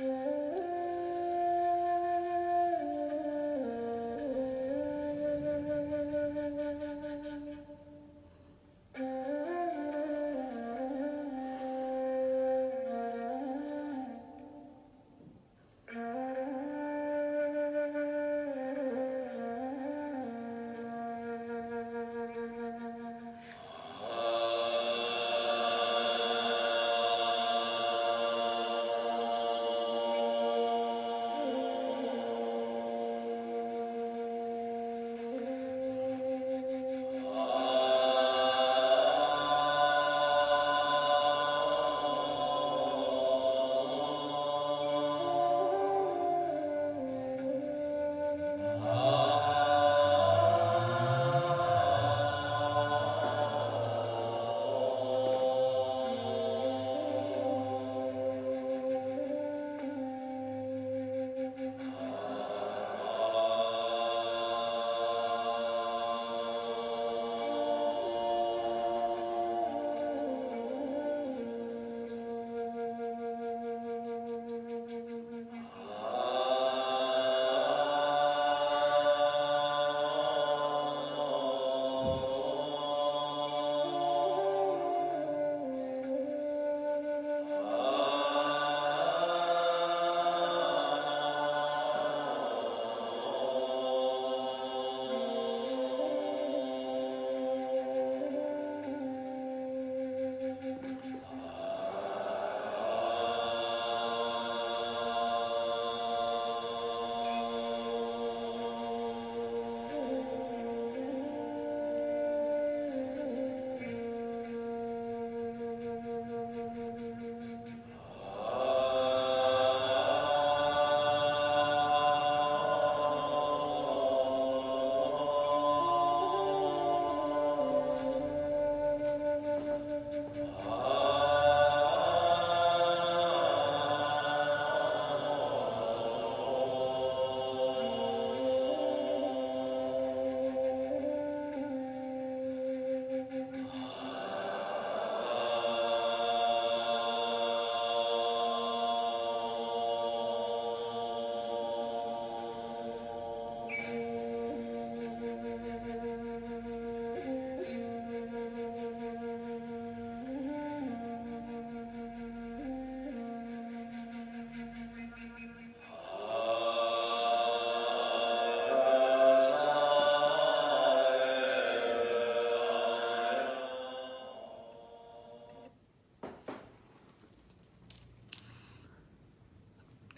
Yeah.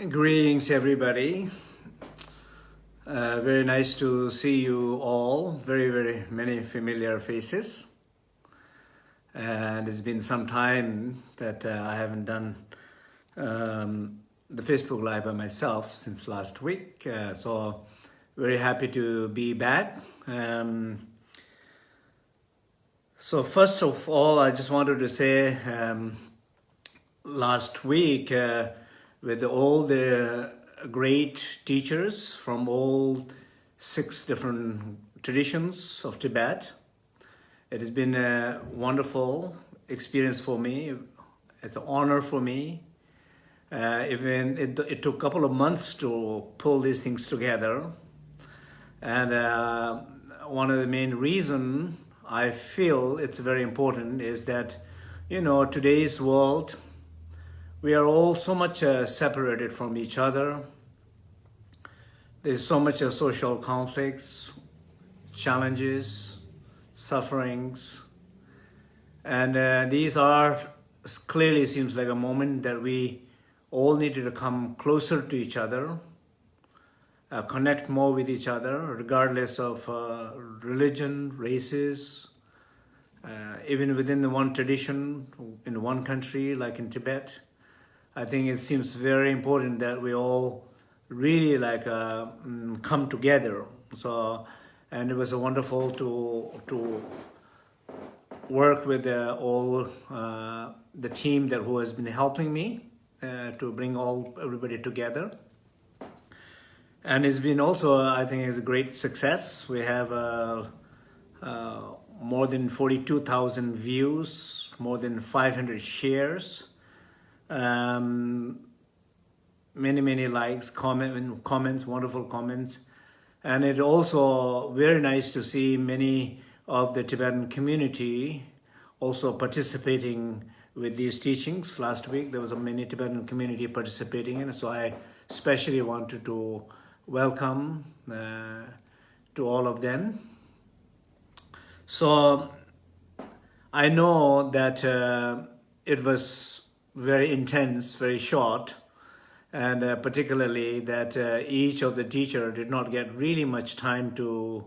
Greetings, everybody. Uh, very nice to see you all. Very, very many familiar faces. And it's been some time that uh, I haven't done um, the Facebook Live by myself since last week. Uh, so very happy to be back. Um, so first of all, I just wanted to say um, last week, uh, with all the great teachers from all six different traditions of Tibet. It has been a wonderful experience for me. It's an honor for me. Uh, even it, it, took a couple of months to pull these things together. And uh, one of the main reason I feel it's very important is that, you know, today's world, we are all so much uh, separated from each other. There's so much uh, social conflicts, challenges, sufferings. And uh, these are clearly seems like a moment that we all needed to come closer to each other, uh, connect more with each other, regardless of uh, religion, races, uh, even within the one tradition, in one country, like in Tibet. I think it seems very important that we all really like uh, mm, come together. So, and it was wonderful to to work with uh, all uh, the team that who has been helping me uh, to bring all everybody together. And it's been also, I think, it's a great success. We have uh, uh, more than 42,000 views, more than 500 shares. Um, many, many likes, comment, comments, wonderful comments. And it also very nice to see many of the Tibetan community also participating with these teachings. Last week, there was a many Tibetan community participating in. So I especially wanted to welcome uh, to all of them. So I know that uh, it was very intense, very short, and uh, particularly that uh, each of the teacher did not get really much time to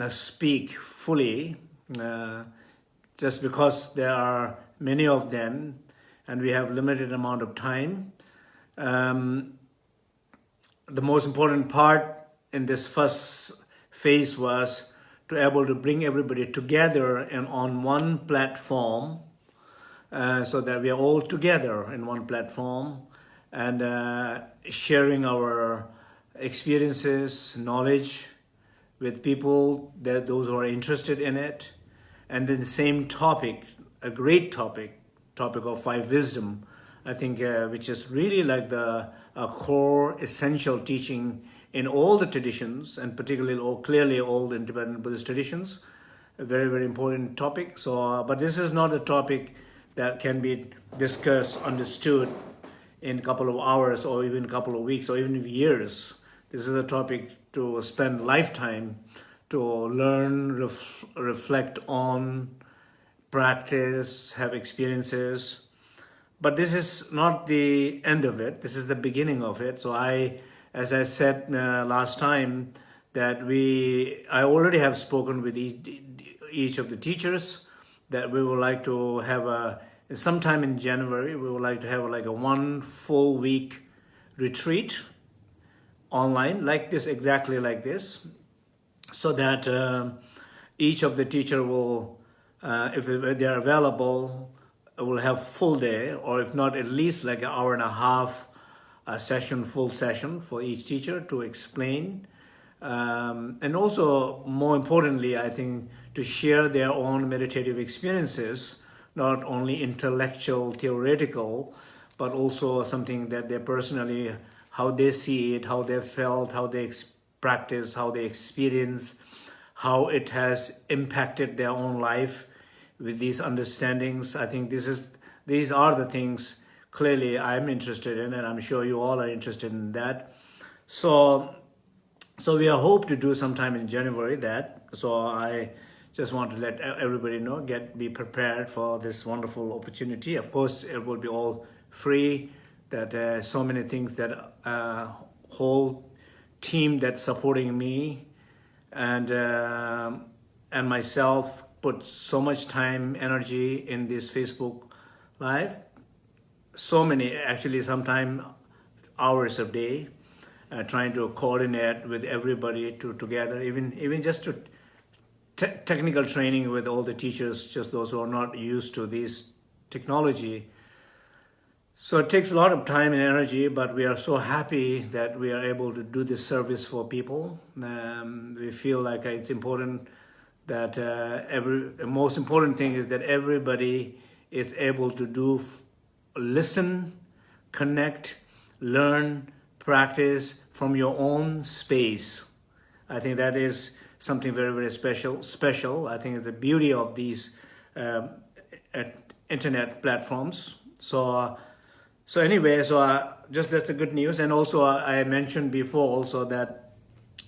uh, speak fully, uh, just because there are many of them and we have limited amount of time. Um, the most important part in this first phase was to able to bring everybody together and on one platform uh, so that we are all together in one platform and uh, sharing our experiences, knowledge with people, that those who are interested in it. And then the same topic, a great topic, topic of five wisdom, I think, uh, which is really like the core essential teaching in all the traditions, and particularly or clearly all the independent Buddhist traditions. A very, very important topic. So, uh, but this is not a topic that can be discussed, understood in a couple of hours or even a couple of weeks or even years. This is a topic to spend lifetime to learn, ref reflect on, practice, have experiences. But this is not the end of it. This is the beginning of it. So I, as I said uh, last time, that we, I already have spoken with each, each of the teachers that we would like to have a, sometime in January, we would like to have like a one full week retreat online like this, exactly like this, so that uh, each of the teacher will, uh, if they're available, will have full day, or if not, at least like an hour and a half a session, full session for each teacher to explain. Um, and also, more importantly, I think, to share their own meditative experiences not only intellectual, theoretical, but also something that they personally, how they see it, how they felt, how they practice, how they experience, how it has impacted their own life with these understandings. I think this is these are the things clearly I'm interested in, and I'm sure you all are interested in that. So, so we are hope to do sometime in January that. So I just want to let everybody know, get be prepared for this wonderful opportunity. Of course, it will be all free. That uh, so many things that uh, whole team that's supporting me and uh, and myself put so much time, energy in this Facebook Live. So many, actually, sometime hours a day, uh, trying to coordinate with everybody to together, even even just to te technical training with all the teachers, just those who are not used to this technology. So it takes a lot of time and energy, but we are so happy that we are able to do this service for people. Um, we feel like it's important that uh, every most important thing is that everybody is able to do listen, connect, learn, practice from your own space. I think that is something very, very special. Special, I think, the beauty of these um, internet platforms. So, uh, so anyway, so uh, just that's the good news. And also, uh, I mentioned before also that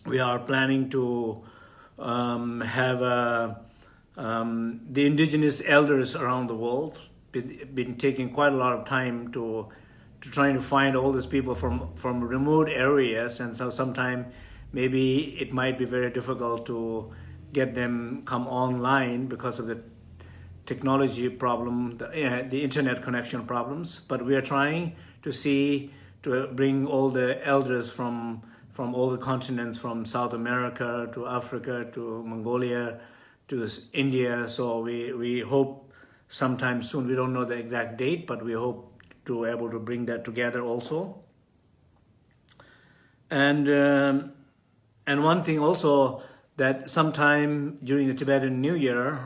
we are planning to um, have uh, um, the indigenous elders around the world been, been taking quite a lot of time to to trying to find all these people from from remote areas, and so sometime maybe it might be very difficult to get them come online because of the technology problem, the, uh, the internet connection problems. But we are trying to see, to bring all the elders from from all the continents, from South America to Africa to Mongolia to India. So we, we hope sometime soon, we don't know the exact date, but we hope to able to bring that together also. And um, and one thing also that sometime during the Tibetan New Year,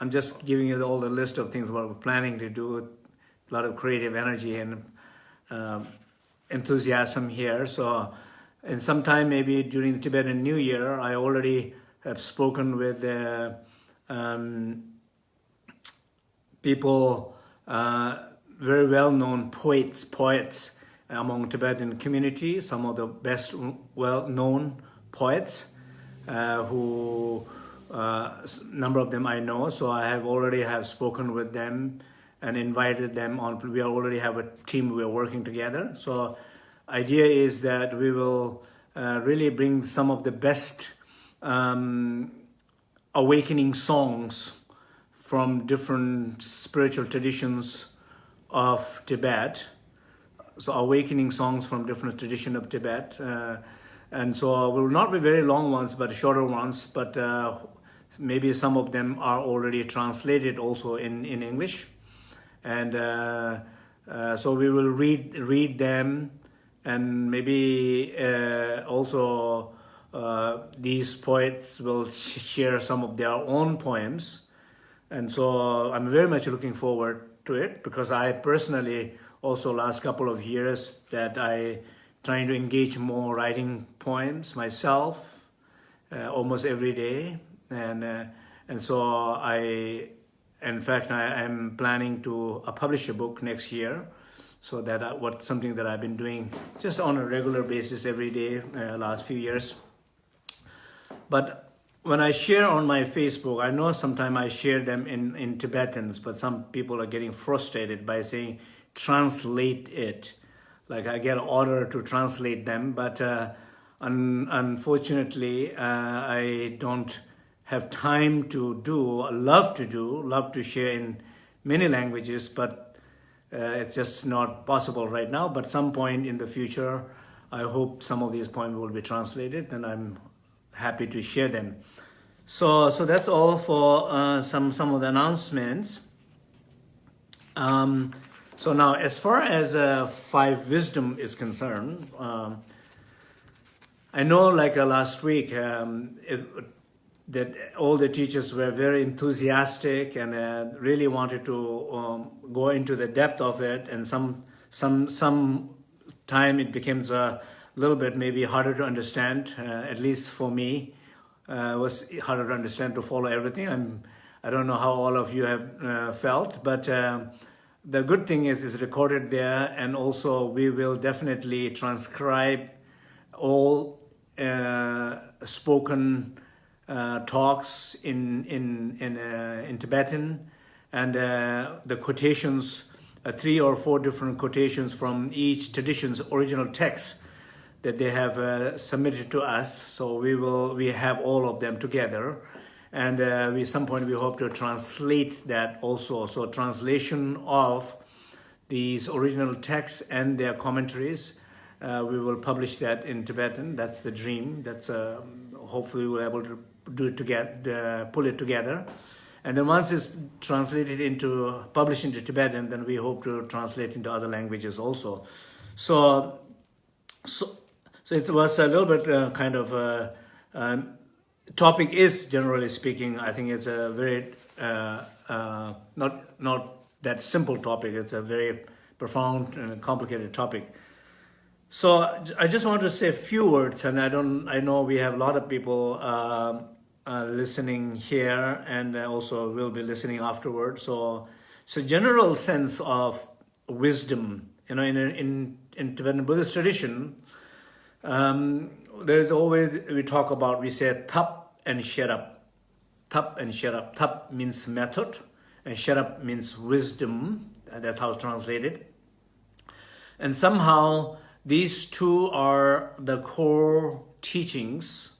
I'm just giving you all the list of things what we're planning to do, with a lot of creative energy and um, enthusiasm here. So in some time, maybe during the Tibetan New Year, I already have spoken with uh, um, people, uh, very well-known poets, poets among Tibetan community, some of the best well-known poets uh, who uh, number of them I know, so I have already have spoken with them and invited them on. We already have a team, we are working together. So idea is that we will uh, really bring some of the best um, awakening songs from different spiritual traditions of Tibet. So awakening songs from different tradition of Tibet. Uh, and so will not be very long ones, but shorter ones, but uh, maybe some of them are already translated also in, in English. And uh, uh, so we will read, read them and maybe uh, also uh, these poets will share some of their own poems. And so I'm very much looking forward to it because I personally also last couple of years that I trying to engage more writing poems myself uh, almost every day. And, uh, and so I, in fact, I am planning to uh, publish a book next year so that I, what something that I've been doing just on a regular basis every day uh, last few years. But when I share on my Facebook, I know sometimes I share them in, in Tibetans, but some people are getting frustrated by saying, translate it. Like I get order to translate them, but uh, un unfortunately, uh, I don't have time to do, love to do, love to share in many languages, but uh, it's just not possible right now, but some point in the future, I hope some of these poems will be translated and I'm happy to share them. So, so that's all for uh, some, some of the announcements. Um, so now, as far as uh, five wisdom is concerned, um, I know like uh, last week, um, it, that all the teachers were very enthusiastic and uh, really wanted to um, go into the depth of it and some some some time it becomes a little bit maybe harder to understand uh, at least for me uh, was harder to understand to follow everything. I'm I don't know how all of you have uh, felt but um, the good thing is it's recorded there and also we will definitely transcribe all uh, spoken uh, talks in in in, uh, in Tibetan, and uh, the quotations, uh, three or four different quotations from each tradition's original text that they have uh, submitted to us. So we will we have all of them together, and uh, we some point we hope to translate that also. So translation of these original texts and their commentaries. we will publish that in Tibetan. That's the dream. That's hopefully we're able to do it together, uh, pull it together. And then once it's translated into, published into Tibetan, then we hope to translate into other languages also. So, so, so it was a little bit uh, kind of, uh, um, topic is generally speaking, I think it's a very, uh, uh, not, not that simple topic, it's a very profound and complicated topic. So I just want to say a few words, and I don't. I know we have a lot of people um, uh, listening here and also will be listening afterward. So, so general sense of wisdom, you know, in, in, in Tibetan Buddhist tradition, um, there's always, we talk about, we say tap and sherab. Tap and sherab. Tap means method and sherab means wisdom. That's how it's translated. And somehow these two are the core teachings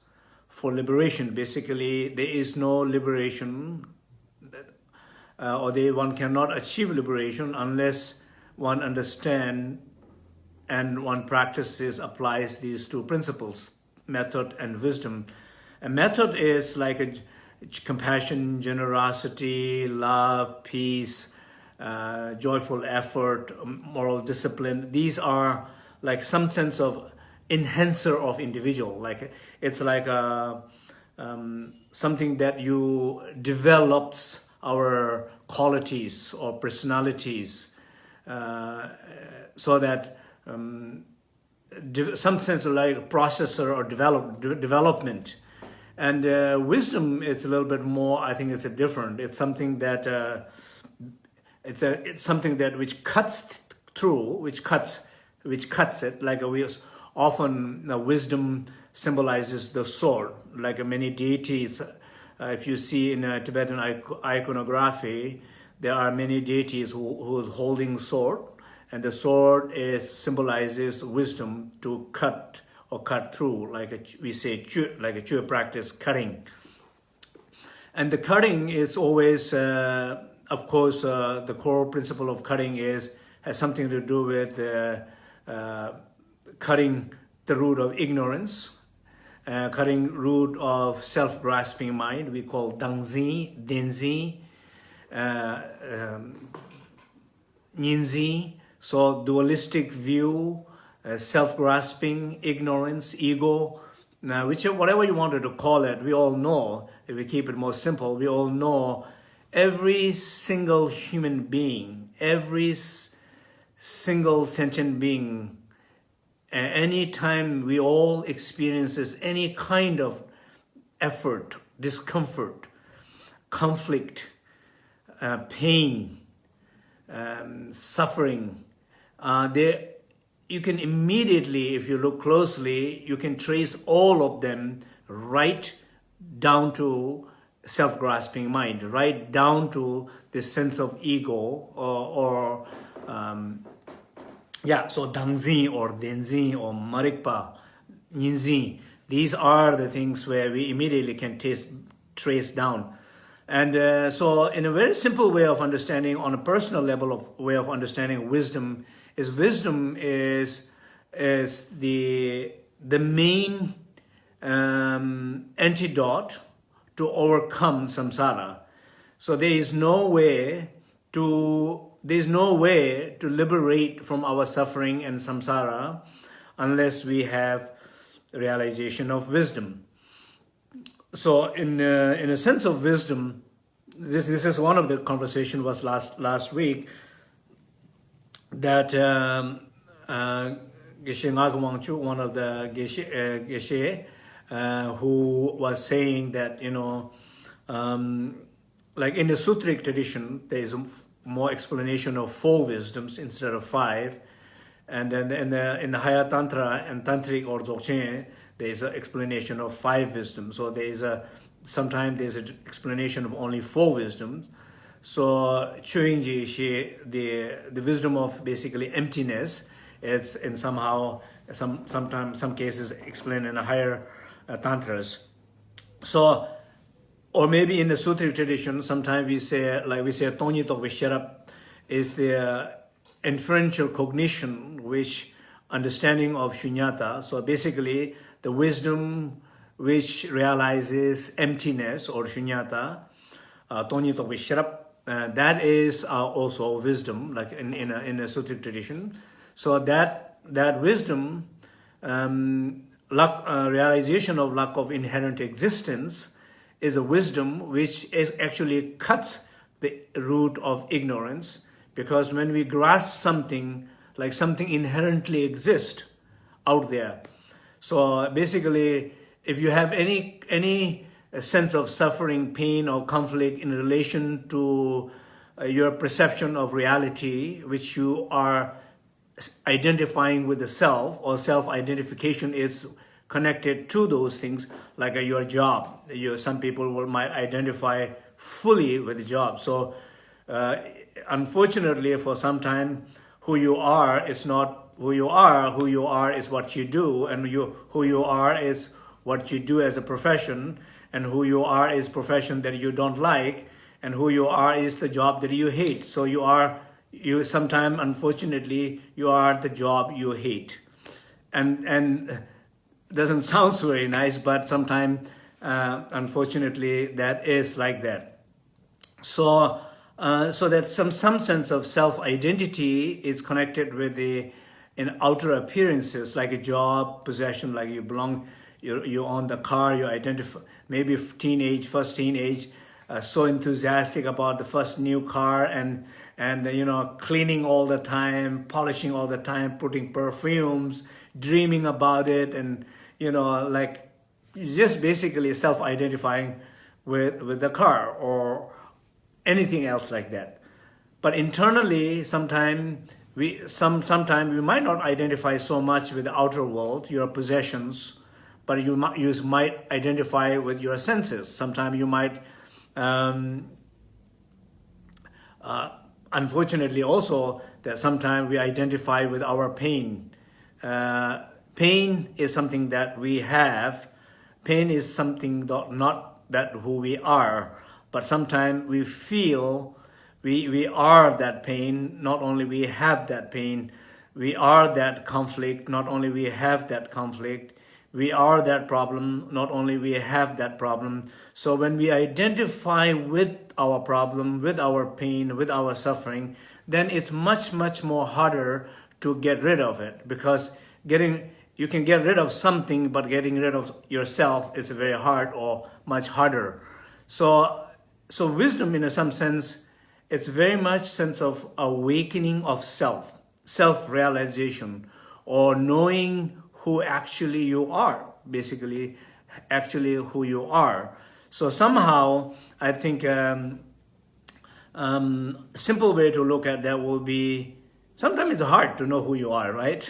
for liberation. Basically, there is no liberation uh, or they, one cannot achieve liberation unless one understand and one practices, applies these two principles, method and wisdom. A method is like a compassion, generosity, love, peace, uh, joyful effort, moral discipline. These are like some sense of enhancer of individual. Like it's like a, um, something that you develops our qualities or personalities uh, so that um, some sense of like processor or develop, de- development. And uh, wisdom, it's a little bit more. I think it's a different. It's something that uh, it's a it's something that which cuts th- through, which cuts which cuts it. Like a we often uh, wisdom symbolizes the sword. Like many deities, uh, if you see in uh, Tibetan iconography, there are many deities who who is holding sword, and the sword is symbolizes wisdom to cut or cut through, like a, we say, like a chu practice, cutting. And the cutting is always, uh, of course, uh, the core principle of cutting is has something to do with uh, uh cutting the root of ignorance, uh, cutting root of self-grasping mind. We call dangzi, denzi, uh, um, ninzi. So dualistic view uh, self-grasping, ignorance, ego, now, whichever, whatever you wanted to call it, we all know, if we keep it more simple, we all know every single human being, every single sentient being, any time we all experiences any kind of effort, discomfort, conflict, uh, pain, um, suffering, uh, they you can immediately, if you look closely, you can trace all of them right down to self-grasping mind, right down to the sense of ego or, or um, yeah, so Dangzi or Denzi or Marikpa, Ninzi, these are the things where we immediately can taste, trace down. And uh, so in a very simple way of understanding, on a personal level of way of understanding wisdom, is wisdom is is the the main um, antidote to overcome samsara. So there is no way to there is no way to liberate from our suffering and samsara unless we have realization of wisdom. So in uh, in a sense of wisdom, this this is one of the conversation was last last week that um, uh, Geshe Ngagwangchu, one of the Geshe, uh, Geshe uh, who was saying that, you know, um, like in the Sutric tradition, there is more explanation of four wisdoms instead of five. And then in the, in the higher Tantra and Tantric or Dzogchen, there is an explanation of five wisdoms. So there is a, sometimes there's an explanation of only four wisdoms. So Chuingji, she the the wisdom of basically emptiness, it's in somehow some sometimes some cases explained in a higher uh, tantras. So, or maybe in the sutra tradition, sometimes we say like we say Tonito Visharap is the inferential cognition, which understanding of shunyata. So basically, the wisdom which realizes emptiness or shunyata, uh, Tonito Visharap uh, that is uh, also wisdom, like in, in, a, in a Sutric tradition. So that, that wisdom, um, uh, realization of lack of inherent existence is a wisdom which is actually cuts the root of ignorance because when we grasp something like something inherently exists out there. So basically, if you have any, any a sense of suffering, pain, or conflict in relation to uh, your perception of reality, which you are identifying with the self, or self-identification is connected to those things, like uh, your job. You, some people will might identify fully with the job. So, uh, unfortunately, for some time, who you are is not who you are. Who you are is what you do, and you who you are is what you do as a profession and who you are is profession that you don't like and who you are is the job that you hate. So you are you sometimes unfortunately you are the job you hate. And and doesn't sound very nice but sometimes uh, unfortunately that is like that. So uh, so that some some sense of self-identity is connected with the in outer appearances like a job possession like you belong you you own the car you identify maybe teenage, first teenage, uh, so enthusiastic about the first new car and and you know cleaning all the time polishing all the time putting perfumes dreaming about it and you know like just basically self-identifying with with the car or anything else like that. But internally sometimes we some sometimes we might not identify so much with the outer world your possessions but you might you might identify with your senses sometimes you might um, uh, unfortunately also that sometimes we identify with our pain. Uh, pain is something that we have. Pain is something that not that who we are, but sometimes we feel we, we are that pain, not only we have that pain, we are that conflict, not only we have that conflict, we are that problem, not only we have that problem. So when we identify with our problem, with our pain, with our suffering, then it's much, much more harder to get rid of it because getting you can get rid of something, but getting rid of yourself is very hard or much harder. So, so wisdom in a some sense, it's very much sense of awakening of self, self-realization, or knowing who actually you are, basically, actually who you are. So somehow, I think um, um, simple way to look at that will be, sometimes it's hard to know who you are, right?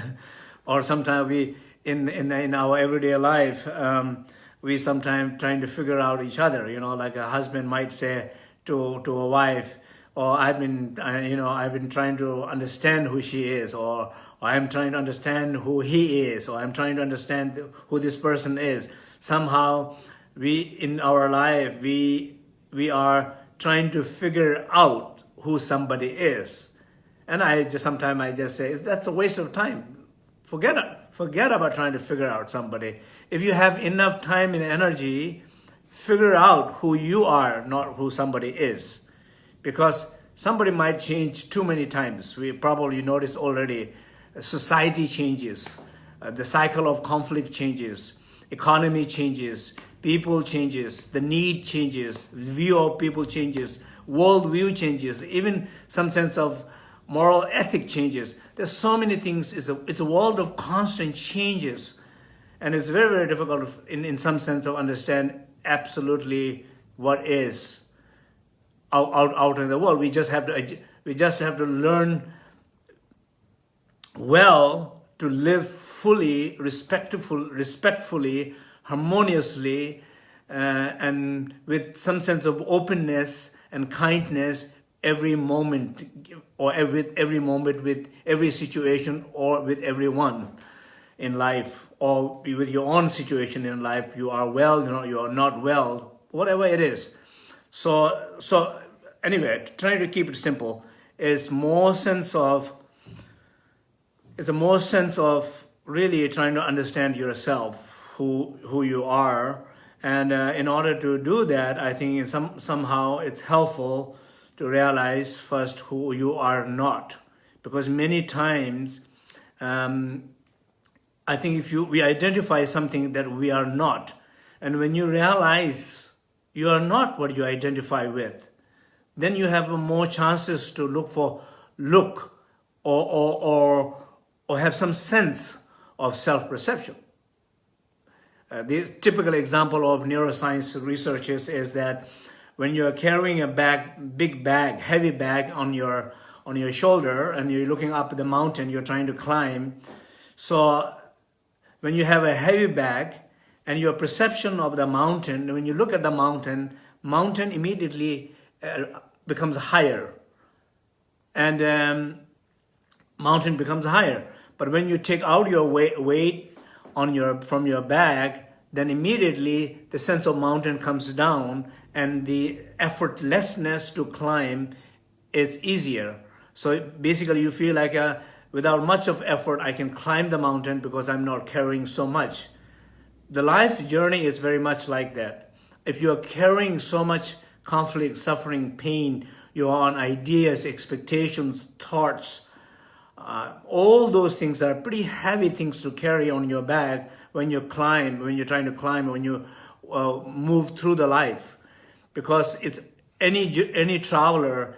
or sometimes we, in, in, in our everyday life, um, we sometimes trying to figure out each other, you know, like a husband might say to, to a wife, or I've been, you know, I've been trying to understand who she is, or I'm trying to understand who he is, or I'm trying to understand who this person is. Somehow, we in our life, we we are trying to figure out who somebody is. And I just sometimes I just say that's a waste of time. Forget it. Forget about trying to figure out somebody. If you have enough time and energy, figure out who you are, not who somebody is. Because somebody might change too many times. We probably noticed already society changes, uh, the cycle of conflict changes, economy changes, people changes, the need changes, view of people changes, world view changes, even some sense of moral ethic changes. There's so many things. It's a, it's a world of constant changes. And it's very, very difficult in, in some sense to understand absolutely what is out, out, out in the world. We just have to, we just have to learn well to live fully, respectful, respectfully, harmoniously, uh, and with some sense of openness and kindness every moment or every, every moment with every situation or with everyone in life or with your own situation in life. You are well, you know, you are not well, whatever it is. So, so anyway, trying to keep it simple is more sense of it's a more sense of really trying to understand yourself, who who you are, and uh, in order to do that, I think some somehow it's helpful to realize first who you are not, because many times, um, I think if you we identify something that we are not, and when you realize you are not what you identify with, then you have more chances to look for look or or, or or have some sense of self-perception. Uh, the typical example of neuroscience researchers is that when you're carrying a bag, big bag, heavy bag on your on your shoulder and you're looking up the mountain, you're trying to climb. So when you have a heavy bag and your perception of the mountain, when you look at the mountain, mountain immediately uh, becomes higher and um, mountain becomes higher. But when you take out your weight, on your, from your bag, then immediately the sense of mountain comes down and the effortlessness to climb is easier. So basically you feel like a, uh, without much of effort, I can climb the mountain because I'm not carrying so much. The life journey is very much like that. If you're carrying so much conflict, suffering, pain, you're on ideas, expectations, thoughts, uh, all those things are pretty heavy things to carry on your back when you climb, when you're trying to climb, when you uh, move through the life. because it's any any traveler,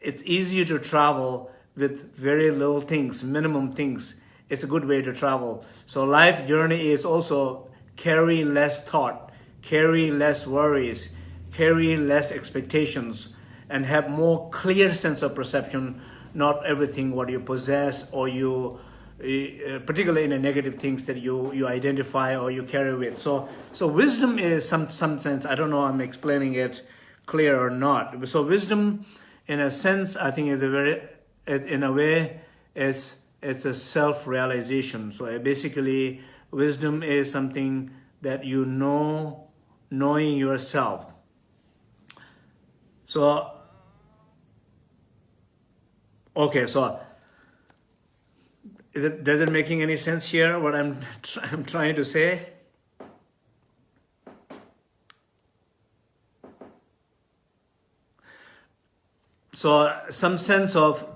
it's easier to travel with very little things, minimum things. It's a good way to travel. So life journey is also carry less thought, carry less worries, carry less expectations, and have more clear sense of perception, not everything what you possess or you uh, particularly in the negative things that you you identify or you carry with. So so wisdom is some some sense i don't know i'm explaining it clear or not. So wisdom in a sense i think is a very in a way it's it's a self-realization. So basically wisdom is something that you know knowing yourself. So okay so is it, does it making any sense here, what I'm, I'm trying to say? So some sense of,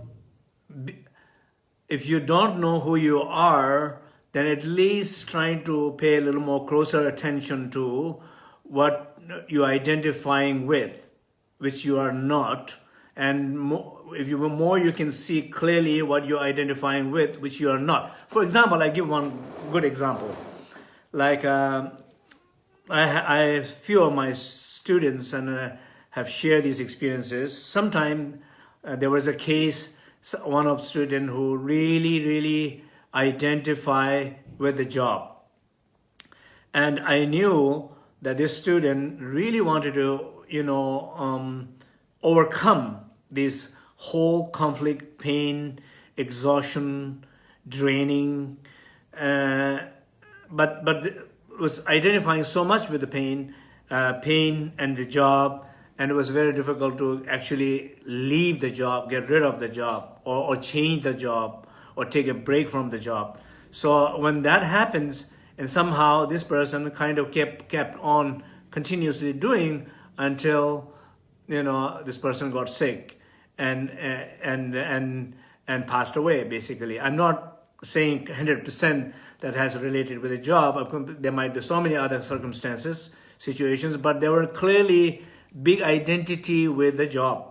if you don't know who you are, then at least trying to pay a little more closer attention to what you're identifying with, which you are not, and more, if you were more you can see clearly what you're identifying with which you are not. For example i give one good example. Like uh, I, I few of my students and uh, have shared these experiences. Sometime uh, there was a case one of student who really really identify with the job. And i knew that this student really wanted to you know um, overcome this whole conflict, pain, exhaustion, draining, uh, but but was identifying so much with the pain, uh, pain and the job, and it was very difficult to actually leave the job, get rid of the job, or, or change the job, or take a break from the job. So when that happens, and somehow this person kind of kept kept on continuously doing until you know this person got sick and and and and passed away basically. I'm not saying 100% that has related with a job. There might be so many other circumstances situations but there were clearly big identity with the job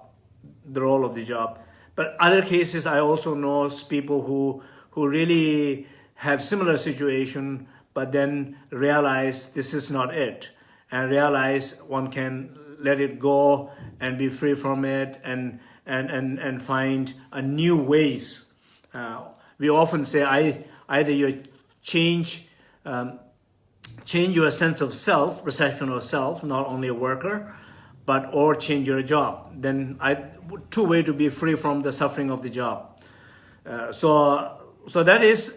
the role of the job. But other cases i also know people who who really have similar situation but then realize this is not it and realize one can let it go and be free from it and and, and, and find a new ways. Uh, we often say I, either you change, um, change your sense of self, perception of self, not only a worker, but or change your job. Then I, two way to be free from the suffering of the job. Uh, so, so that is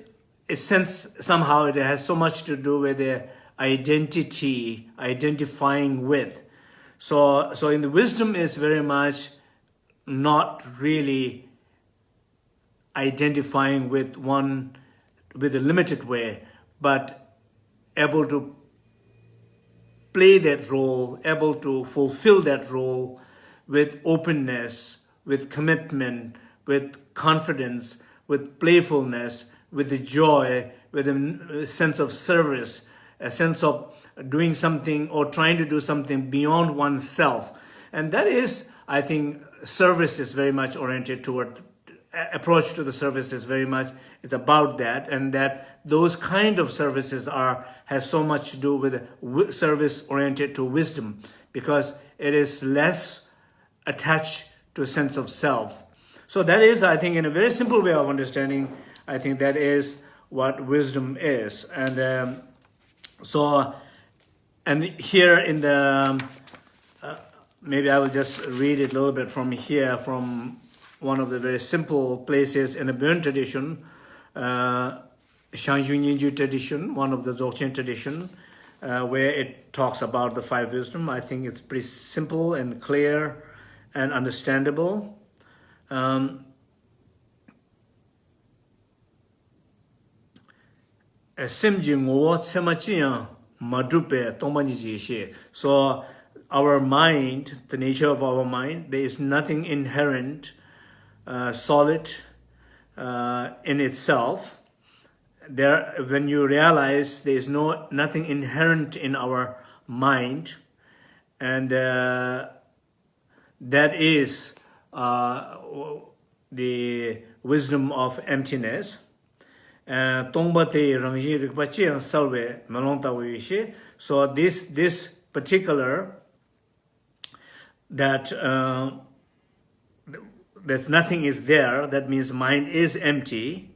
a sense somehow it has so much to do with the identity, identifying with. So, so in the wisdom is very much not really identifying with one with a limited way, but able to play that role, able to fulfill that role with openness, with commitment, with confidence, with playfulness, with the joy, with a sense of service, a sense of doing something or trying to do something beyond oneself. And that is, I think, service is very much oriented toward approach to the service is very much it's about that and that those kind of services are has so much to do with service oriented to wisdom because it is less attached to a sense of self. So that is i think in a very simple way of understanding i think that is what wisdom is. And um, so and here in the maybe I will just read it a little bit from here, from one of the very simple places in the Burn tradition, uh, Shangyun Yinju tradition, one of the Dzogchen tradition, uh, where it talks about the five wisdom. I think it's pretty simple and clear and understandable. Um, Simji nguwa tsema chiya madrupe tongpa niji ishe. So our mind, the nature of our mind, there is nothing inherent, uh, solid uh, in itself. There, when you realize there is no nothing inherent in our mind, and uh, that is uh, the wisdom of emptiness. So this this particular that uh, that nothing is there, that means mind is empty.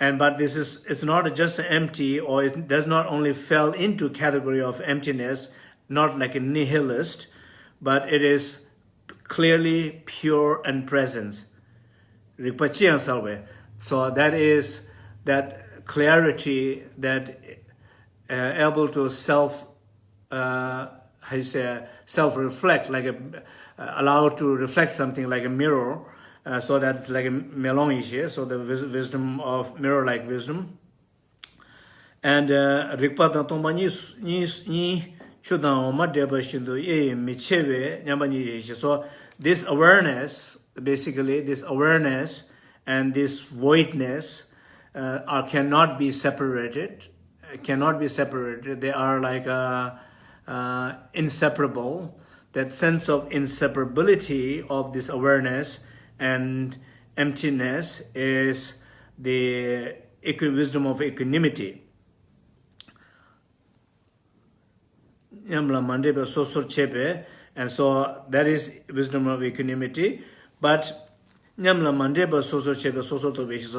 And but this is it's not just empty or it does not only fell into category of emptiness, not like a nihilist, but it is clearly pure and presence. So that is that clarity that uh, able to self, uh, how you say self reflect like a uh, allow to reflect something like a mirror uh, so that like a melon is so the wisdom of mirror like wisdom. And rikpa da tomba ni ni Oma Deba Shindu ye mi chebe nyamba ni so this awareness basically this awareness and this voidness uh, are cannot be separated cannot be separated. They are like a uh, inseparable, that sense of inseparability of this awareness and emptiness is the wisdom of equanimity. And so that is wisdom of equanimity. But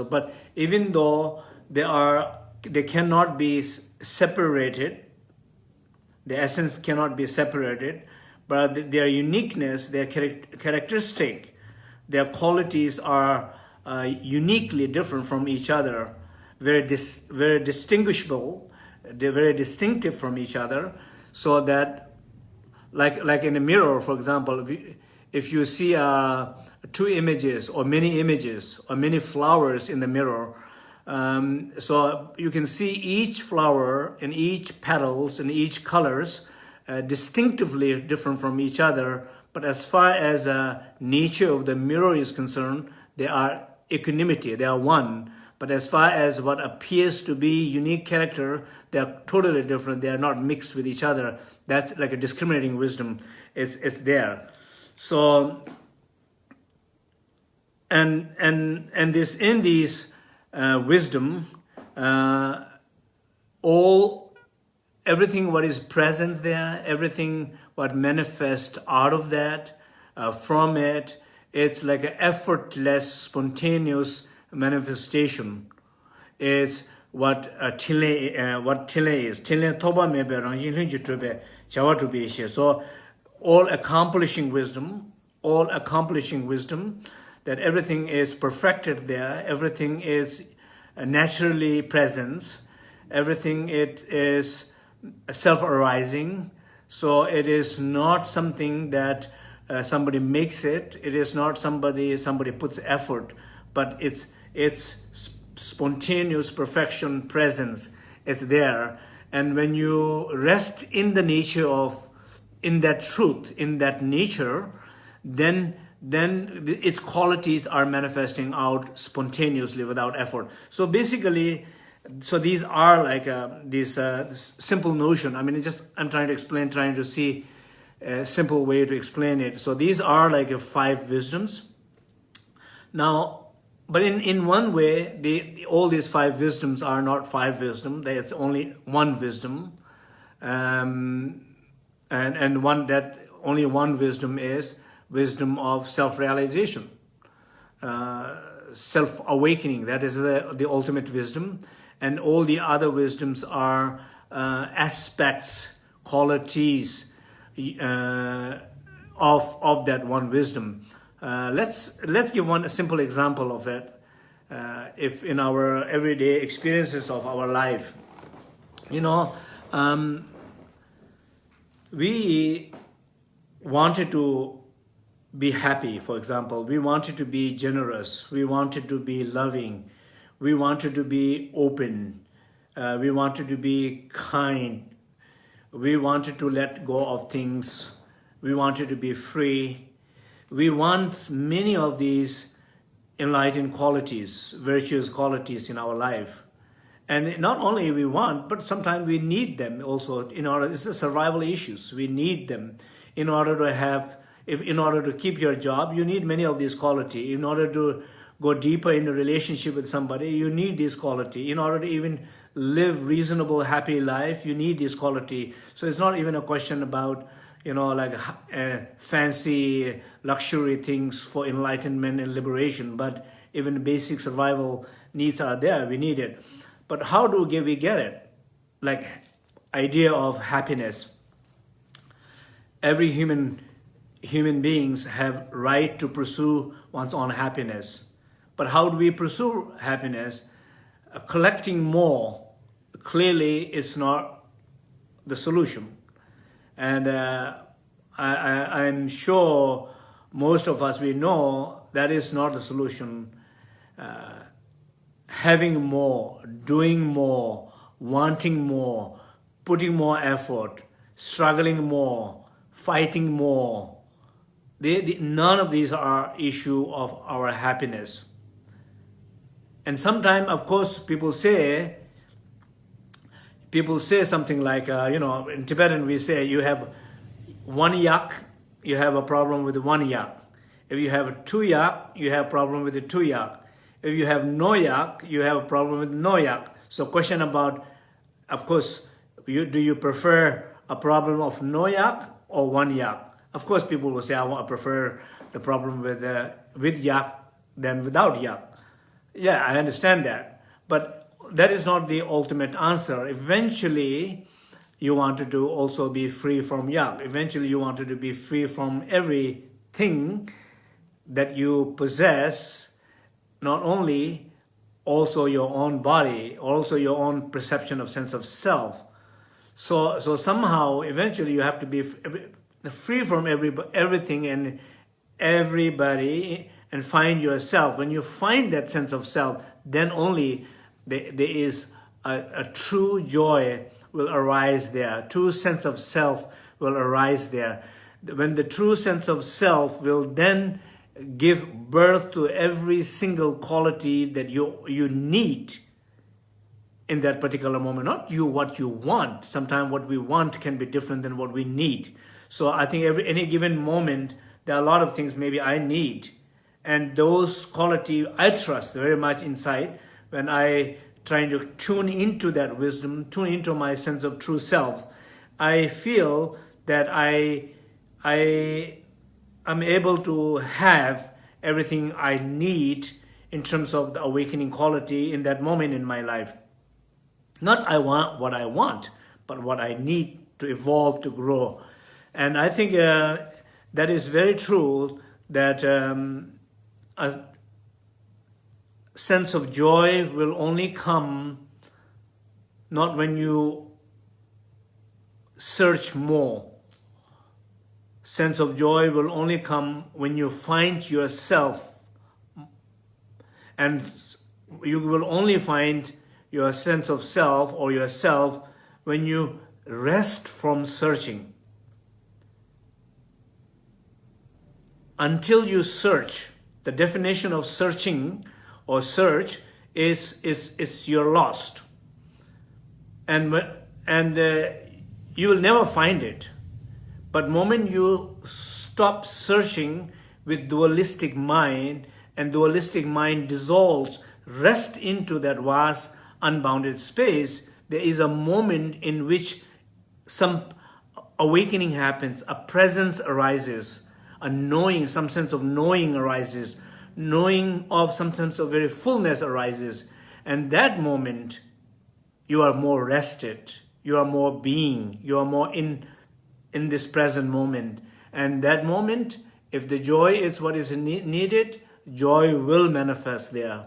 but even though they are they cannot be separated the essence cannot be separated, but their uniqueness, their characteristic, their qualities are uh, uniquely different from each other, very, dis very distinguishable, they're very distinctive from each other, so that, like, like in a mirror, for example, if you, if you see uh, two images or many images or many flowers in the mirror, um, so you can see each flower and each petals and each colors uh, distinctively different from each other. But as far as uh, nature of the mirror is concerned, they are equanimity, they are one. But as far as what appears to be unique character, they are totally different. They are not mixed with each other. That's like a discriminating wisdom. It's, it's there. So, and, and, and this, in these uh, wisdom, uh, all, everything what is present there, everything what manifests out of that, uh, from it, it's like an effortless, spontaneous manifestation. It's what uh, tile uh, what tile is tile toba mebe be rang yin chawa tu be so all accomplishing wisdom all accomplishing wisdom that everything is perfected there, everything is naturally present, everything it is self-arising, so it is not something that uh, somebody makes it, it is not somebody somebody puts effort, but it's it's spontaneous perfection presence, it's there. And when you rest in the nature of, in that truth, in that nature, then then its qualities are manifesting out spontaneously without effort. So basically, so these are like uh, this, uh, simple notion. I mean, just I'm trying to explain, trying to see a simple way to explain it. So these are like uh, five wisdoms. Now, but in, in one way, the, the, all these five wisdoms are not five wisdom. There's only one wisdom. Um, and, and one that only one wisdom is wisdom of self-realization, uh, self-awakening. That is the, the ultimate wisdom. And all the other wisdoms are uh, aspects, qualities uh, of, of that one wisdom. Uh, let's, let's give one simple example of it. Uh, if in our everyday experiences of our life, you know, um, we wanted to be happy, for example. We wanted to be generous. We wanted to be loving. We wanted to be open. Uh, we wanted to be kind. We wanted to let go of things. We wanted to be free. We want many of these enlightened qualities, virtuous qualities in our life. And not only we want, but sometimes we need them also in order, it's a survival issues. We need them in order to have, if in order to keep your job, you need many of these quality. In order to go deeper in a relationship with somebody, you need this quality. In order to even live reasonable, happy life, you need this quality. So it's not even a question about, you know, like uh, fancy luxury things for enlightenment and liberation, but even basic survival needs are there, we need it. But how do we get it? Like idea of happiness. Every human human beings have right to pursue one's own happiness. But how do we pursue happiness? Uh, collecting more clearly is not the solution. And uh, I, I'm sure most of us, we know that is not the solution. Uh, having more, doing more, wanting more, putting more effort, struggling more, fighting more. They, they, none of these are issue of our happiness. And sometimes, of course, people say, people say something like, uh, you know, in Tibetan we say you have one yak, you have a problem with one yak. If you have two yak, you have a problem with the two yak. If you have no yak, you have a problem with no yak. So question about, of course, you, do you prefer a problem of no yak or one yak? Of course, people will say, I want to prefer the problem with, uh, with yak than without yak. Yeah, I understand that. But that is not the ultimate answer. Eventually, you wanted to also be free from yak. Eventually, you wanted to be free from everything that you possess, not only also your own body, also your own perception of sense of self. So, so somehow, eventually, you have to be free from every, everything and everybody and find yourself. When you find that sense of self, then only there, there is a, a true joy will arise there. True sense of self will arise there. When the true sense of self will then give birth to every single quality that you, you need in that particular moment. Not you, what you want. Sometimes what we want can be different than what we need. So I think every any given moment, there are a lot of things maybe I need. And those quality I trust very much inside when I trying to tune into that wisdom, tune into my sense of true self, I feel that I, I am able to have everything I need in terms of the awakening quality in that moment in my life. Not I want what I want, but what I need to evolve, to grow. And I think uh, that is very true that um, a, sense of joy will only come not when you search more. Sense of joy will only come when you find yourself and you will only find your sense of self or yourself when you rest from searching. Until you search, the definition of searching or search is is it's you're lost. And and uh, you will never find it. But moment you stop searching with dualistic mind and dualistic mind dissolves rest into that vast unbounded space there is a moment in which some awakening happens a presence arises a knowing some sense of knowing arises knowing of some sense of very fullness arises. And that moment, you are more rested, you are more being, you are more in, in this present moment. And that moment, if the joy is what is needed, joy will manifest there.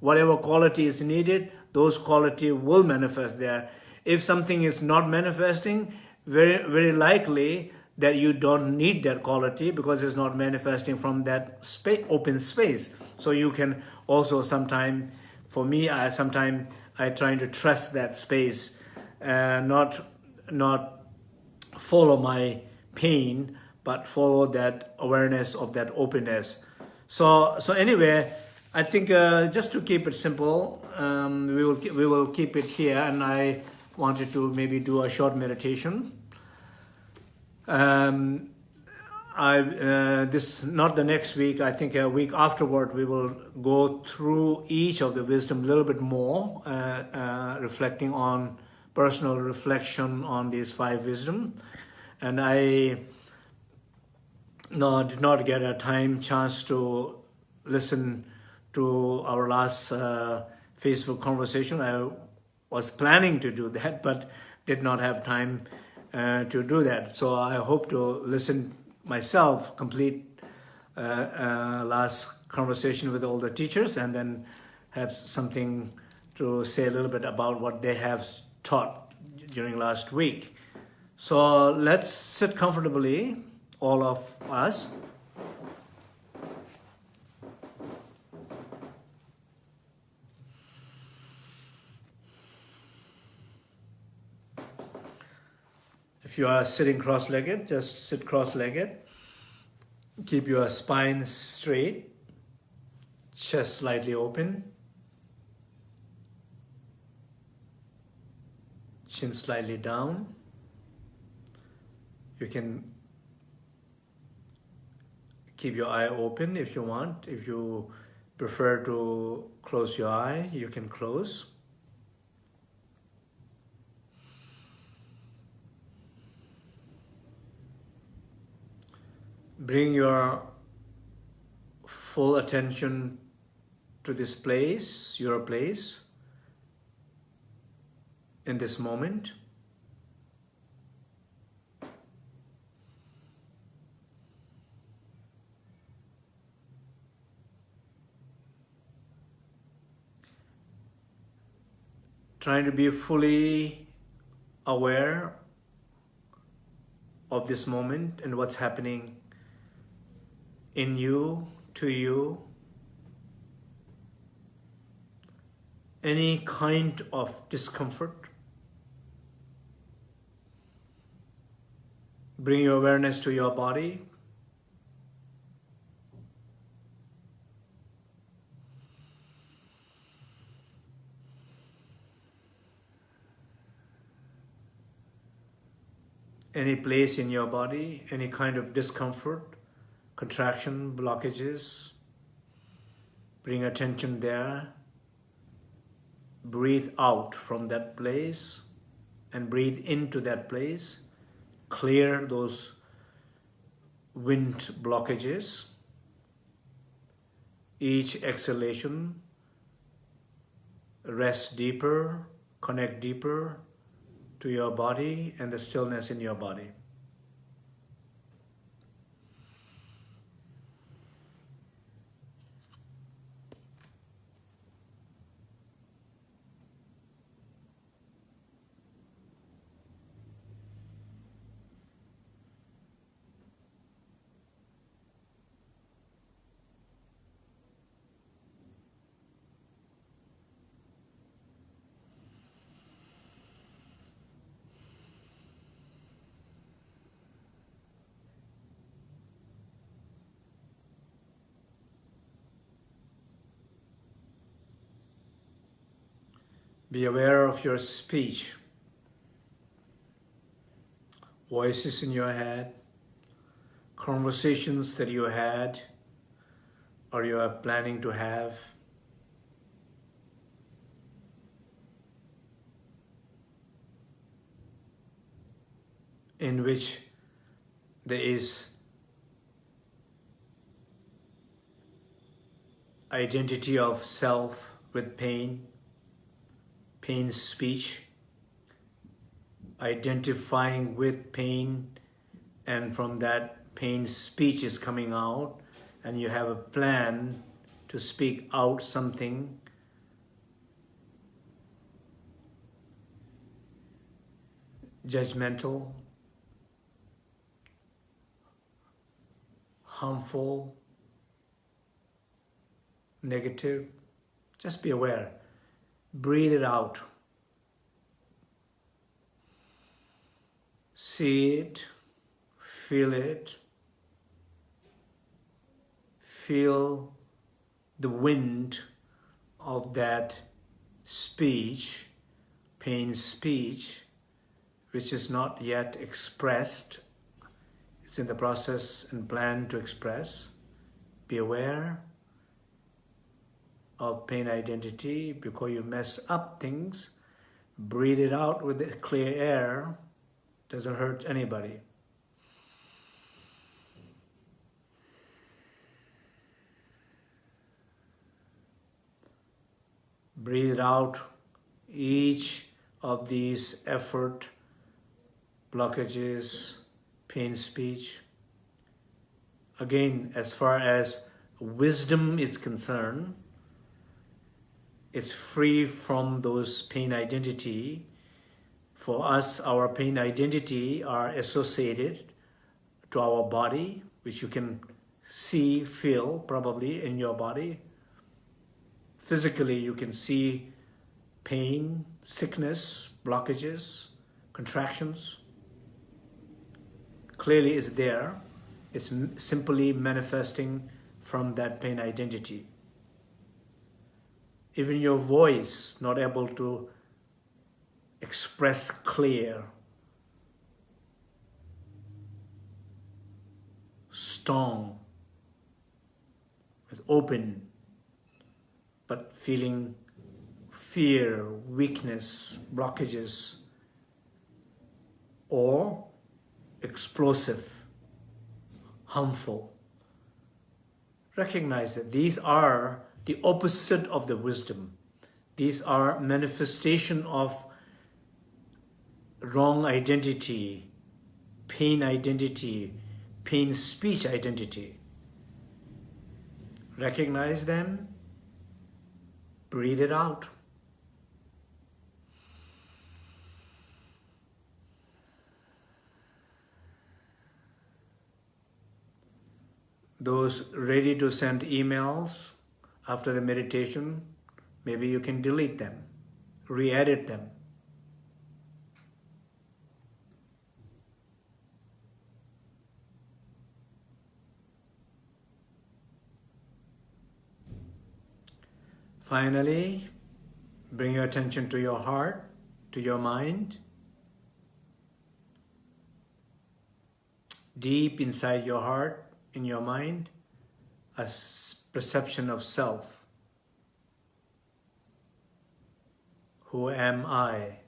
Whatever quality is needed, those quality will manifest there. If something is not manifesting, very, very likely that you don't need that quality because it's not manifesting from that open space. So you can also sometime, for me, I sometimes I trying to trust that space, uh, not not follow my pain, but follow that awareness of that openness. So so anyway, I think uh, just to keep it simple, um, we will we will keep it here, and I wanted to maybe do a short meditation. Um, I uh, this not the next week. I think a week afterward we will go through each of the wisdom a little bit more, uh, uh, reflecting on personal reflection on these five wisdom, and I no did not get a time chance to listen to our last uh, Facebook conversation. I was planning to do that, but did not have time uh, to do that. So I hope to listen myself complete uh, uh, last conversation with all the teachers and then have something to say a little bit about what they have taught during last week. So let's sit comfortably, all of us. If you are sitting cross-legged, just sit cross-legged. Keep your spine straight, chest slightly open, chin slightly down. You can keep your eye open if you want. If you prefer to close your eye, you can close. Bring your full attention to this place, your place, in this moment. Trying to be fully aware of this moment and what's happening in you, to you, any kind of discomfort. Bring your awareness to your body. Any place in your body, any kind of discomfort contraction, blockages. Bring attention there. Breathe out from that place and breathe into that place. Clear those wind blockages. Each exhalation, rest deeper, connect deeper to your body and the stillness in your body. Be aware of your speech, voices in your head, conversations that you had or you are planning to have. in which there is identity of self with pain, pain speech, identifying with pain, and from that pain speech is coming out, and you have a plan to speak out something judgmental, harmful, negative, just be aware. Breathe it out. See it, feel it, feel the wind of that speech, pain speech, which is not yet expressed. It's in the process and plan to express. Be aware of pain identity before you mess up things. Breathe it out with the clear air. Doesn't hurt anybody. breathe out each of these effort, blockages, pain speech. Again, as far as wisdom is concerned, it's free from those pain identity. For us, our pain identity are associated to our body, which you can see, feel probably in your body, physically you can see pain, sickness, blockages, contractions. Clearly it's there. It's simply manifesting from that pain identity. Even your voice not able to express clear, strong, with open but feeling fear, weakness, blockages, or explosive, harmful. Recognize that these are the opposite of the wisdom. These are manifestation of wrong identity, pain identity, pain speech identity. Recognize them Breathe it out. Those ready to send emails after the meditation, maybe you can delete them, re-edit them. Finally, bring your attention to your heart, to your mind. Deep inside your heart, in your mind, a perception of self. Who am I?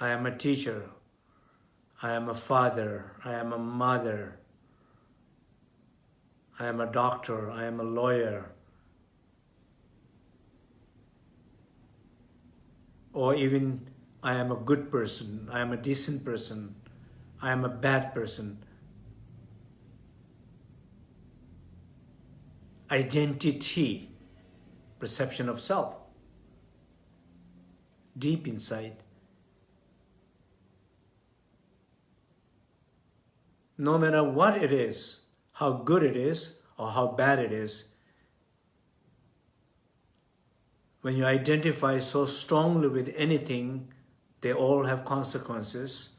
I am a teacher. I am a father, I am a mother, I am a doctor, I am a lawyer, or even I am a good person, I am a decent person, I am a bad person. Identity, perception of self, deep inside. no matter what it is, how good it is or how bad it is, when you identify so strongly with anything, they all have consequences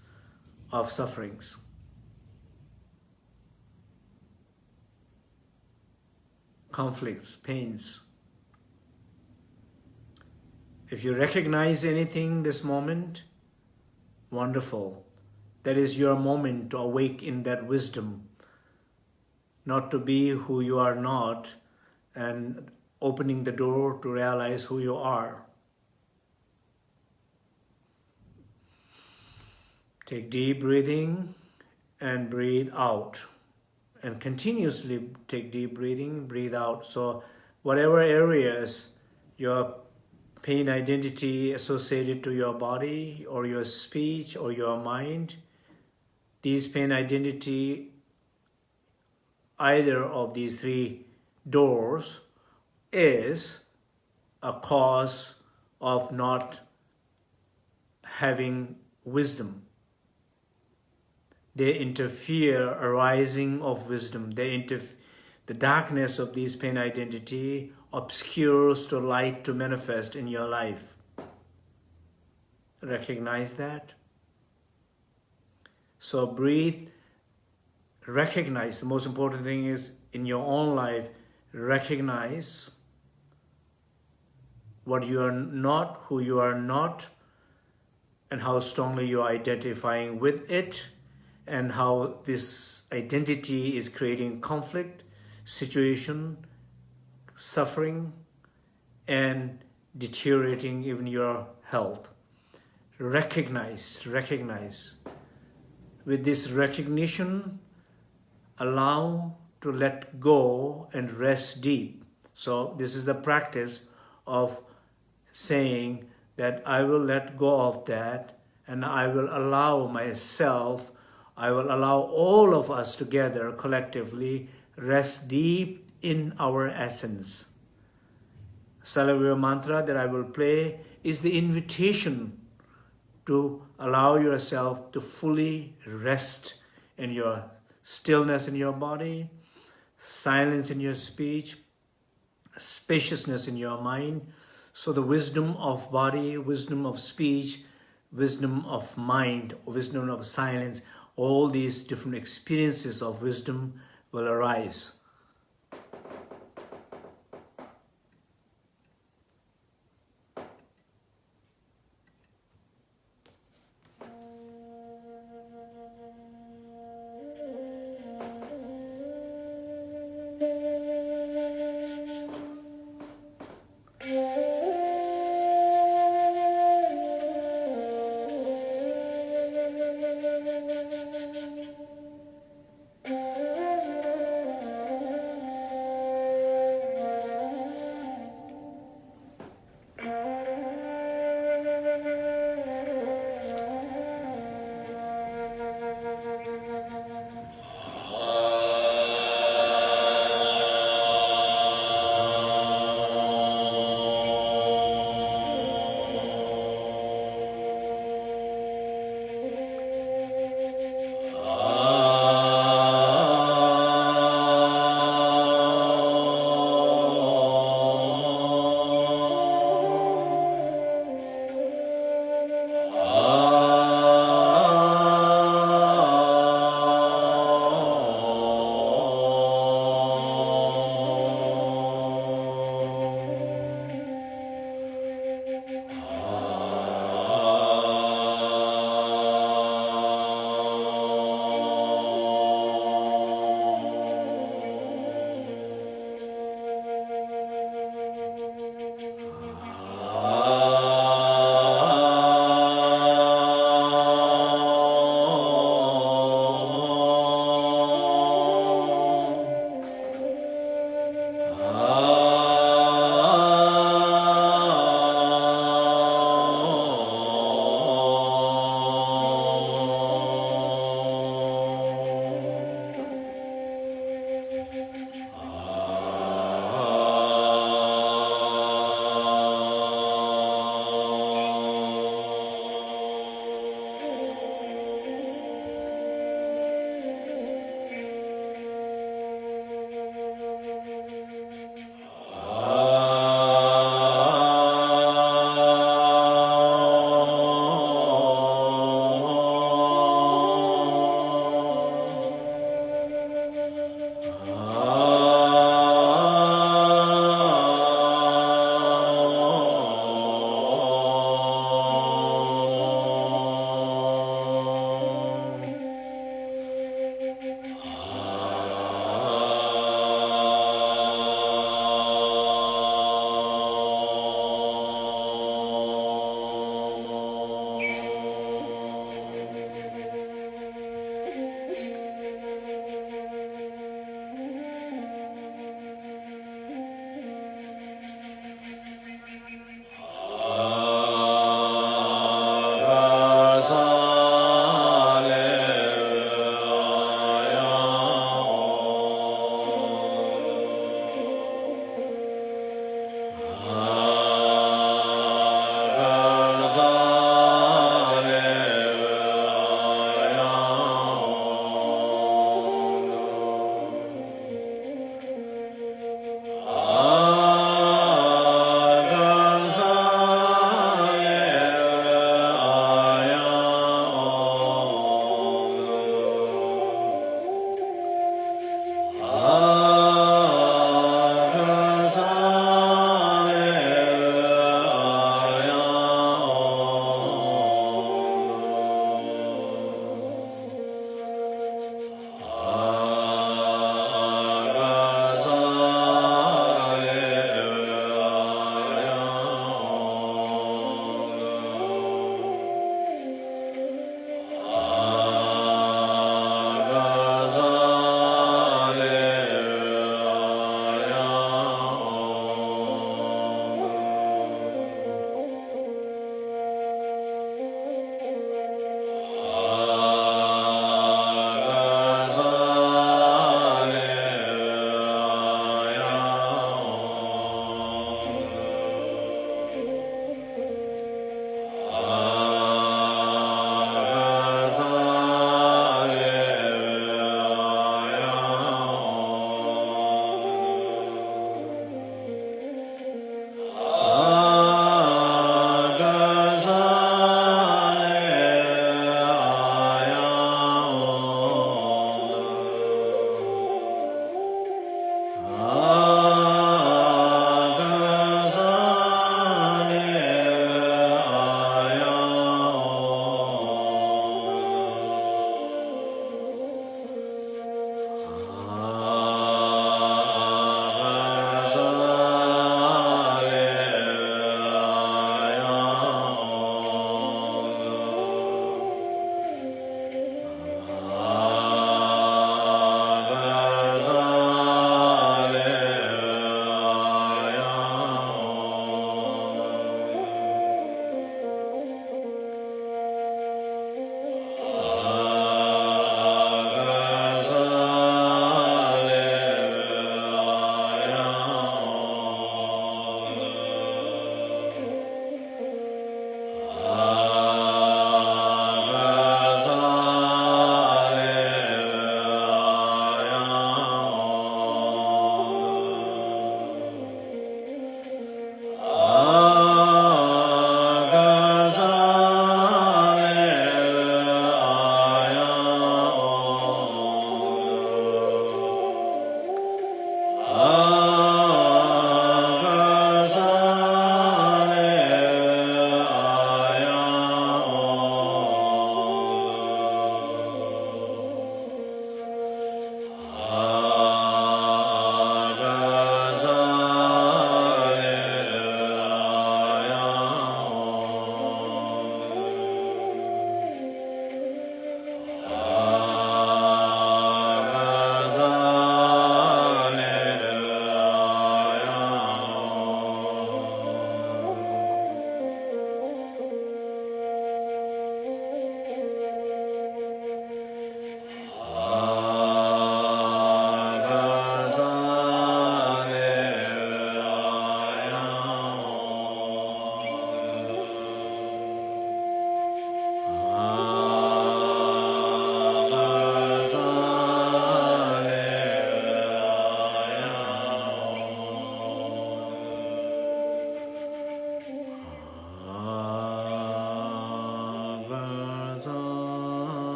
of sufferings. Conflicts, pains. If you recognize anything this moment, wonderful. That is your moment to awake in that wisdom, not to be who you are not, and opening the door to realize who you are. Take deep breathing and breathe out. And continuously take deep breathing, breathe out. So whatever areas your pain identity associated to your body or your speech or your mind, these pain identity, either of these three doors is a cause of not having wisdom. They interfere arising of wisdom. They the darkness of these pain identity obscures the light to manifest in your life. Recognize that. So breathe, recognize. The most important thing is in your own life, recognize what you are not, who you are not, and how strongly you are identifying with it, and how this identity is creating conflict, situation, suffering, and deteriorating even your health. Recognize, recognize. With this recognition, allow to let go and rest deep. So this is the practice of saying that I will let go of that and I will allow myself, I will allow all of us together collectively rest deep in our essence. Salavya mantra that I will play is the invitation to allow yourself to fully rest in your stillness in your body, silence in your speech, spaciousness in your mind. So the wisdom of body, wisdom of speech, wisdom of mind, wisdom of silence, all these different experiences of wisdom will arise.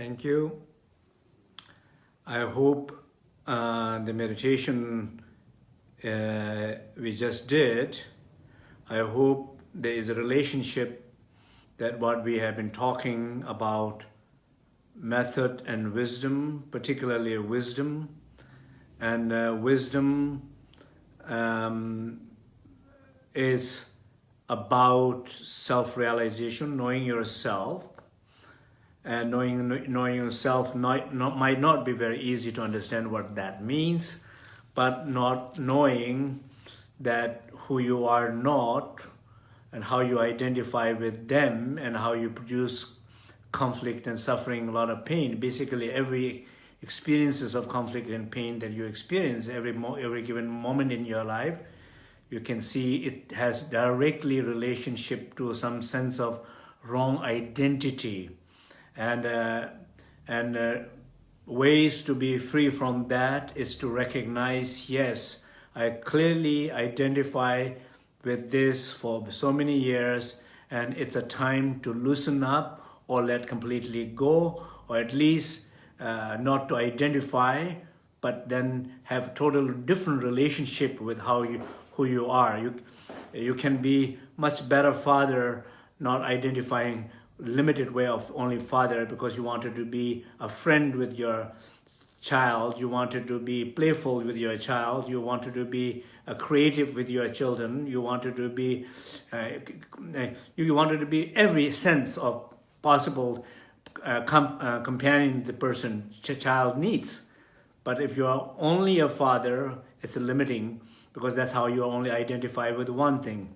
Thank you. I hope uh, the meditation uh, we just did, I hope there is a relationship that what we have been talking about method and wisdom, particularly wisdom, and uh, wisdom um, is about self-realization, knowing yourself, and knowing knowing yourself not, not, might not be very easy to understand what that means, but not knowing that who you are not and how you identify with them and how you produce conflict and suffering, a lot of pain. Basically, every experiences of conflict and pain that you experience every every given moment in your life, you can see it has directly relationship to some sense of wrong identity and uh, and uh, ways to be free from that is to recognize yes I clearly identify with this for so many years and it's a time to loosen up or let completely go or at least uh, not to identify but then have total different relationship with how you who you are. You you can be much better father not identifying limited way of only father because you wanted to be a friend with your child, you wanted to be playful with your child, you wanted to be a creative with your children, you wanted to be, uh, you wanted to be every sense of possible uh, com uh, companion the person ch child needs. But if you're only a father, it's limiting because that's how you only identify with one thing.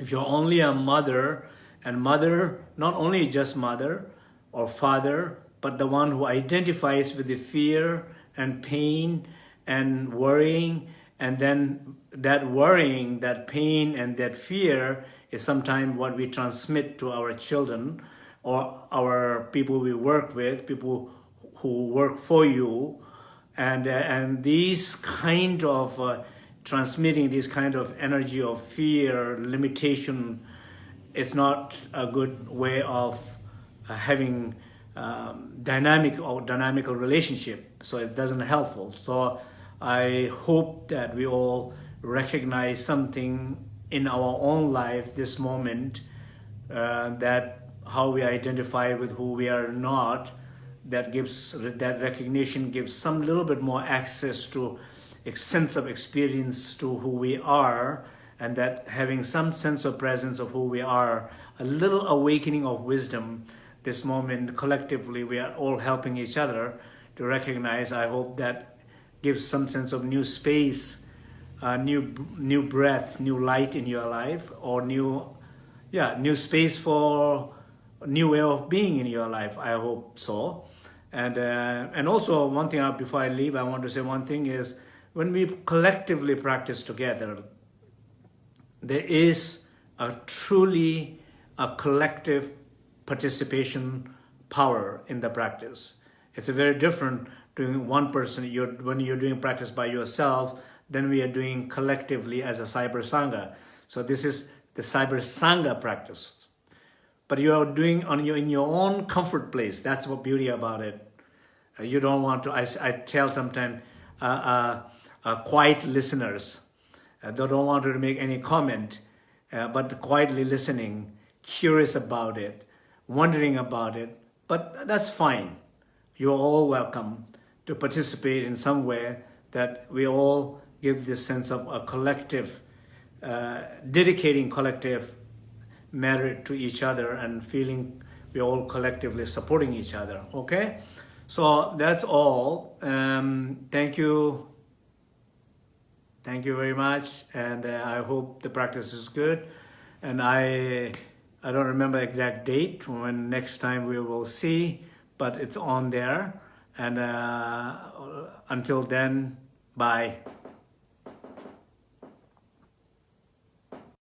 If you're only a mother, and mother, not only just mother or father, but the one who identifies with the fear and pain and worrying. And then that worrying, that pain and that fear is sometimes what we transmit to our children or our people we work with, people who work for you. And, and these kind of uh, transmitting this kind of energy of fear, limitation, it's not a good way of uh, having um, dynamic or dynamical relationship. So it doesn't helpful. So I hope that we all recognize something in our own life, this moment, uh, that how we identify with who we are not, that gives that recognition gives some little bit more access to a sense of experience to who we are and that having some sense of presence of who we are, a little awakening of wisdom, this moment collectively we are all helping each other to recognize, I hope that gives some sense of new space, uh, new new breath, new light in your life, or new, yeah, new space for new way of being in your life. I hope so. And, uh, and also one thing, uh, before I leave, I want to say one thing is, when we collectively practice together, there is a truly a collective participation power in the practice. It's a very different doing one person, you're, when you're doing practice by yourself, then we are doing collectively as a cyber sangha. So this is the cyber sangha practice. But you are doing on your in your own comfort place. That's what beauty about it. Uh, you don't want to. I, I tell sometimes uh, uh, uh, quiet listeners. Uh, they don't want to make any comment, uh, but quietly listening, curious about it, wondering about it. But that's fine. You're all welcome to participate in some way that we all give this sense of a collective, uh, dedicating collective merit to each other and feeling we're all collectively supporting each other, okay? So that's all. Um, thank you. Thank you very much. And uh, I hope the practice is good. And I, I don't remember exact date when next time we will see, but it's on there. And uh, until then, bye.